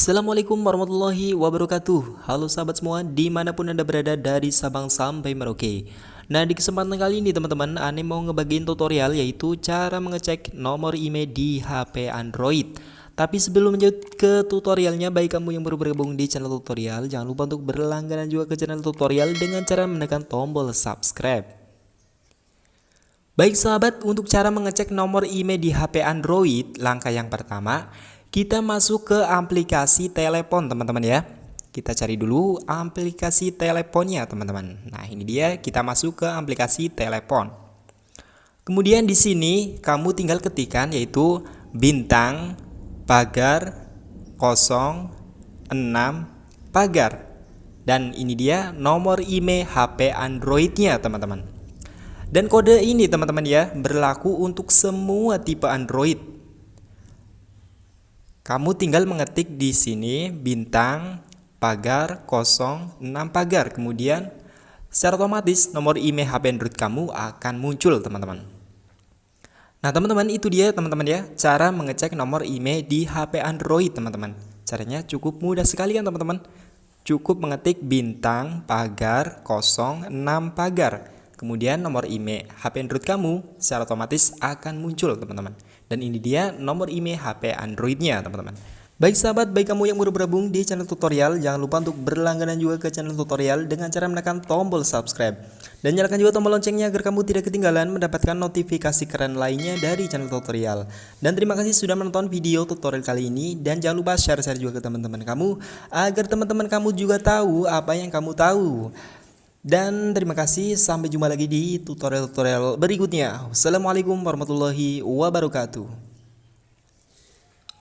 Assalamualaikum warahmatullahi wabarakatuh. Halo sahabat semua di mana pun anda berada dari Sabang sampai Merauke. Nah di kesempatan kali ini teman-teman Ane mau ngebagiin tutorial yaitu cara mengecek nomor email di HP Android. Tapi sebelum lanjut ke tutorialnya Baik kamu yang baru bergabung di channel tutorial Jangan lupa untuk berlangganan juga ke channel tutorial Dengan cara menekan tombol subscribe. Baik sahabat, untuk cara mengecek nomor email di HP Android, langkah yang pertama, kita masuk ke aplikasi telepon teman-teman ya. Kita cari dulu aplikasi teleponnya teman-teman. Nah ini dia. Kita masuk ke aplikasi telepon. Kemudian di sini kamu tinggal ketikkan yaitu bintang pagar 06 pagar. Dan ini dia nomor email HP Androidnya teman-teman. Dan kode ini teman-teman ya berlaku untuk semua tipe Android kamu tinggal mengetik di sini bintang pagar 06 pagar. Kemudian secara otomatis nomor email HP Android kamu akan muncul teman-teman. Nah teman-teman itu dia teman-teman ya cara mengecek nomor email di HP Android teman-teman. Caranya cukup mudah sekali kan teman-teman. Cukup mengetik bintang pagar 06 pagar. Kemudian nomor email HP Android kamu secara otomatis akan muncul teman-teman. Dan ini dia nomor email HP Androidnya teman-teman. Baik sahabat, baik kamu yang baru bergabung di channel tutorial, jangan lupa untuk berlangganan juga ke channel tutorial dengan cara menekan tombol subscribe. Dan nyalakan juga tombol loncengnya agar kamu tidak ketinggalan mendapatkan notifikasi keren lainnya dari channel tutorial. Dan terima kasih sudah menonton video tutorial kali ini dan jangan lupa share-share juga ke teman-teman kamu agar teman-teman kamu juga tahu apa yang kamu tahu. Dan terima kasih sampai jumpa lagi di tutorial-tutorial berikutnya. Wassalamualaikum warahmatullahi wabarakatuh.